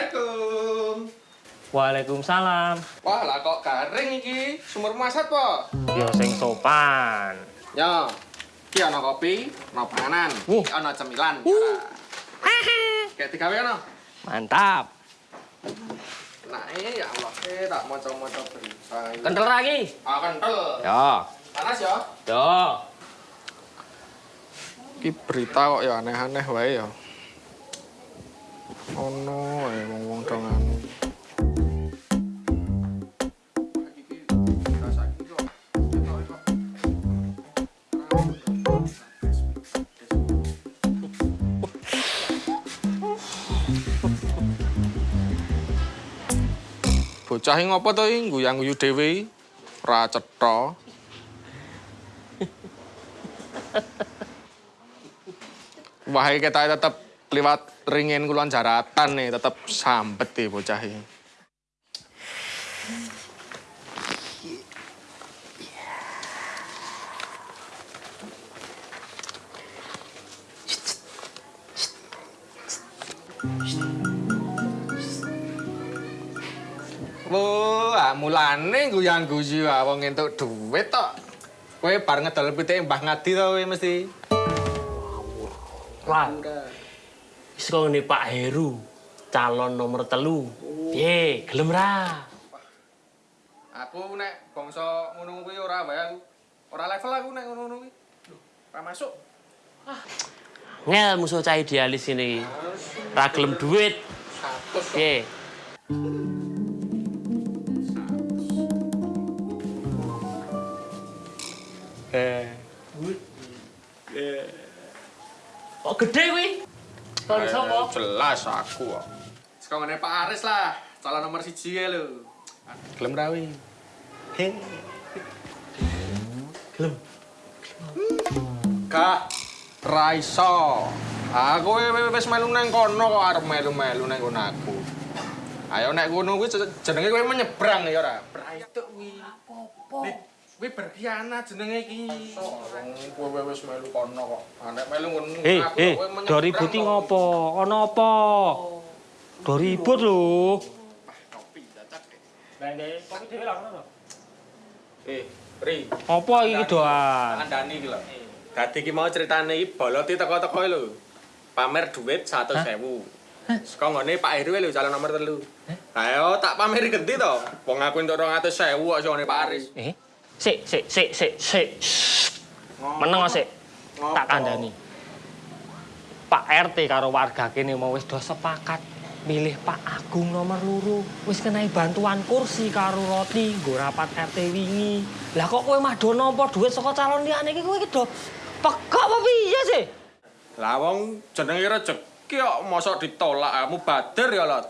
Assalamualaikum. Waalaikumsalam. Wah, lah kok garing iki? Sumur masat po? Ya sing sopan. Ya. Iki ana kopi, ana panganan, iki ana cemilan. Kayak digawe ana. Mantap. Nah, eh ya Allah, eh tak maca-maca berita. Kental lagi. Ah, kental. Ya. Panas ya? Ya. Iki berita kok ya aneh-aneh wae ya. Ono eh wong-wong dong anu. Bocah iki ngopo to iki guyang-guyu dhewe iki? Ora cetha. Wah, iki kita tetep liwat ringin kulon jaratan nih, tetep sambet deh bocah ini. Wah, mulane guyang-guyu ah wong entuk duit tok. Kowe bar ngedol pitike Mbah Ngadi to kowe mesti. Wah. Kok ngene Pak Heru, calon nomor telu. Piye, gelem ra? Aku nek bangsa ngono kuwi ora wae aku. Ora level aku nek ngono-ngono kuwi. Ora masuk. Ngel musuh cah idealis ini. Ra gelem duit. Kok. Piye? Eh. Kok gede kuwi? Kon sapa? Eh, Jelas aku kok. Saka ngene Pak Aris lah, calon nomor siji ya lho. Gelem ra kuwi? Gelem. Gak ra iso. Aku wis melu nang kono kok arep melu-melu nang kono aku. Ayo nek ngono kuwi jenenge kowe menyebrang ya ora? Braituk kuwi. Apa? Kuwi berkhianat jenenge iki. Kowe wis melu kono kok. Ah, Nek melu ngono Eh, aku eh, kowe menyebrang do ributi ngopo? Ana apa? Do ribut lho. Kopi cacak. Bende, kopi dhewe lah ngono. Eh, Ri, Apa iki doan? kandhani iki lho. Dadi iki mau critane iki boloti teko-teko lho. Pamer duit 100.000. Saka ngene Pak Heru lho calon nomor telu. Ayo tak pameri genti to. Wong aku entuk 200.000 kok sone Pak Aris. Eh, sik, sik, sik, sik, sik. Meneng sik. Tak kandhani. Pak RT karo warga kene mau wis do sepakat milih Pak Agung nomor loro. Wis kenai bantuan kursi karo roti nggo rapat RT wingi. Lah kok kowe mah do nampa dhuwit saka calon liyane iki kowe iki do pekok apa piye sih? Lah wong jenenge rezeki kok mosok ditolak kamu bader ya Lot.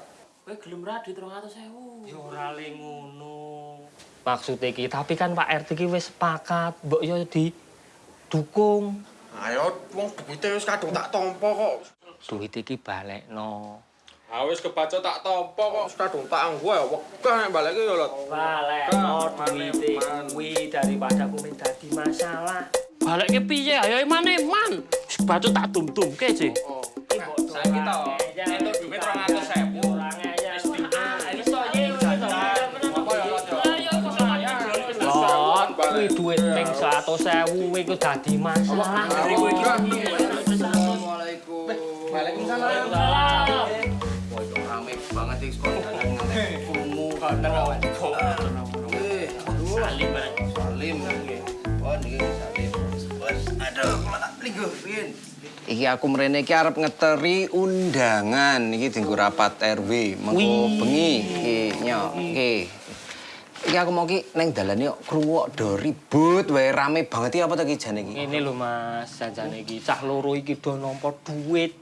Kowe gelem ra di 300.000? Ya ora le ngono. Maksud iki, tapi kan Pak RT iki wis sepakat, mbok yo di dukung. Ayo wong duwite wis kadung tak tampa kok. Duit iki balekno. Ha wis kebaca tak tampa kok wis kadung tak anggo ya wegah nek baleke ya Lot. Balekno duit kuwi daripada kuwi dadi masalah. Balekke piye? Ayo eman-eman. Wis baca tak tum-tumke sih. Oh. Saiki to, kuwi duit ping 100.000 kuwi ku dadi masalah. Assalamualaikum. Waalaikumsalam. Wah, itu rame banget iki sekolah Kumu kangen awan. Eh, Salim bareng. Salim. Oh, niki Salim. Bos, aduh, kula tak linggo. Iki aku mrene iki arep ngeteri undangan iki dienggo rapat RW mengko bengi iki nyok iki. Iki aku mau ki neng dalan yo kruwuk do ribut wae rame banget iki apa to ki jane iki. Ngene lho Mas, janjane iki cah loro iki do nampa duit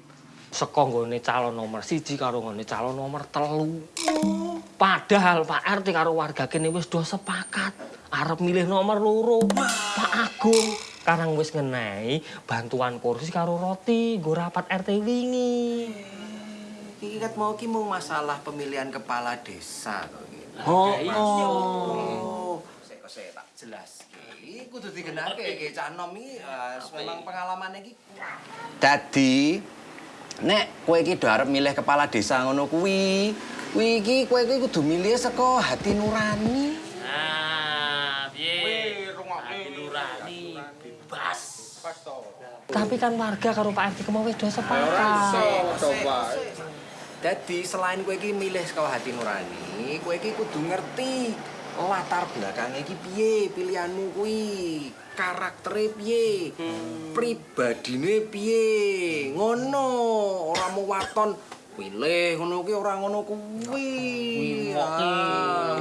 saka nggone calon nomor siji karo nggone calon nomor telu. Padahal Pak RT karo warga kene wis do sepakat arep milih nomor loro. Pak Agung karang wis ngenehi bantuan kursi karo roti nggo rapat RT wingi. Iki kat mau ki mau masalah pemilihan kepala desa to. Oh, Oh, sik kok sik tak jelas. Iki kudu digenake iki cah nom iki eh, memang pengalaman iki. Dadi Nek kowe iki do arep milih kepala desa ngono kuwi, kuwi iki kowe iki kudu milih saka hati nurani. Nah, piye? Hati nurani bebas. Tapi kan warga karo Pak RT mau wis do Ora iso sepakat. Dadi selain kowe iki milih saka hati nurani, kowe iki kudu ngerti latar belakangnya iki piye, pilihanmu kuwi, karaktere piye, pribadine piye. Ngono, ora mau waton pilih ngono kuwi ora ngono kuwi. ngoke,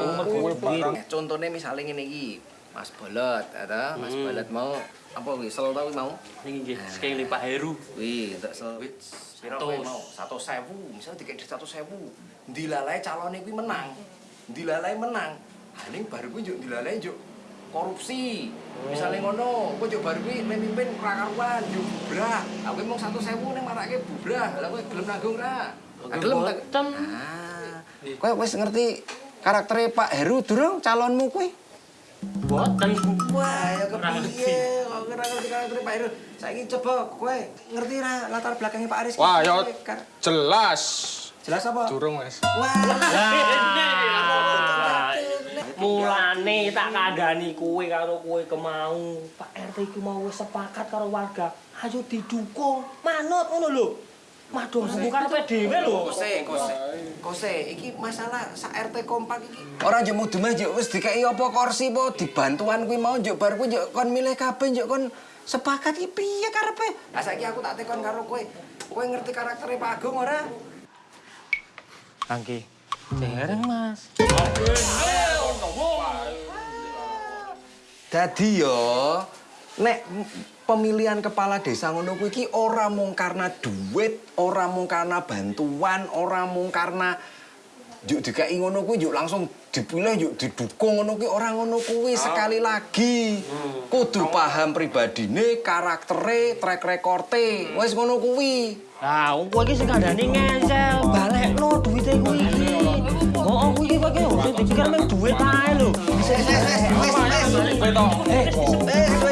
Ah, kuwi. Contone misale ngene iki, Mas Bolot, ada Mas Bolot mau apa kuwi sel ta kuwi mau? Ini nggih, sekali Pak Heru. Wih, tak sel. Piro kowe mau? Satu sewu, misalnya dikek satu sewu. Dilalai calonnya kuwi menang. Dilalai menang. Ah, ini baru kuwi njuk dilalai njuk korupsi. Misalnya ngono, kowe njuk baru kuwi memimpin ra karuan, njuk bubrah. Aku satu sewu ning marake bubrah. Lah kowe gelem nanggung ra? Gelem tak? Ah. Kowe wis ngerti karaktere Pak Heru durung calonmu kuwi? Boten. Wah, ya kepiye? Kok ora ngerti karaktere Pak Heru? Saiki coba kowe ngerti ra latar belakangnya Pak Aris? Wah, Kar- jelas. Jelas apa? Durung wis. Wah. Mulane tak kandhani kowe karo kowe kemau. Pak RT iku mau sepakat karo warga. Ayo didukung, manut ngono lho. Madung sembuh karepe dhewe lho. Kose, kose. Kose, iki masalah sak RT kompak iki. Ora njuk mudu mah njuk wis dikeki apa kursi apa dibantuan kuwi mau njuk bar kuwi njuk kon milih kabeh njuk kon sepakat iki piye karepe? Lah saiki aku tak tekon karo kowe. Kowe ngerti karaktere Pak Agung ora? Angki. Dereng, Mas. Dadi yo nek pemilihan kepala desa ngono kuwi iki ora mung karena duit, ora mung karena bantuan, ora mung karena juk dikeki ngono kuwi juk langsung dipilih juk didukung ngono kuwi ora ngono kuwi sekali lagi. Kudu paham pribadine, karaktere, track record-e. Wis ngono kuwi. Wong kowe iki sing kandhani ngensel, balekno duwite kowe iki. Oh, kowe iki kowe iki dipikir mung duit ae lho. Wis wis wis wis wis. Wis wis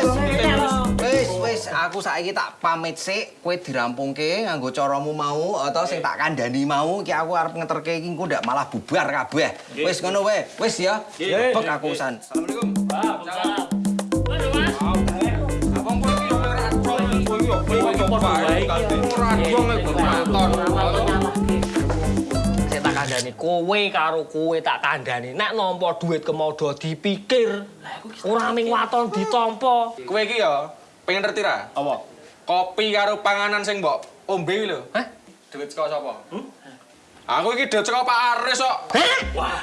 aku saiki tak pamit sik, kowe dirampungke nganggo caramu mau atau sing tak kandhani mau iki aku arep ngeterke iki engko ndak malah bubar kabeh. Wis ngono wae. Wis ya. Bek aku usan. Assalamualaikum. Waalaikumsalam. Sik tak kandhani kowe karo kowe tak kandhani. Nek nampa duit kemodo dipikir. Ora ming waton ditampa. Kowe iki yo pengen ngerti ra? Apa? Kopi karo panganan sing mbok ombe lho. Hah? Duit saka sapa? Aku iki duit saka Pak Aris kok. Hah? Wah,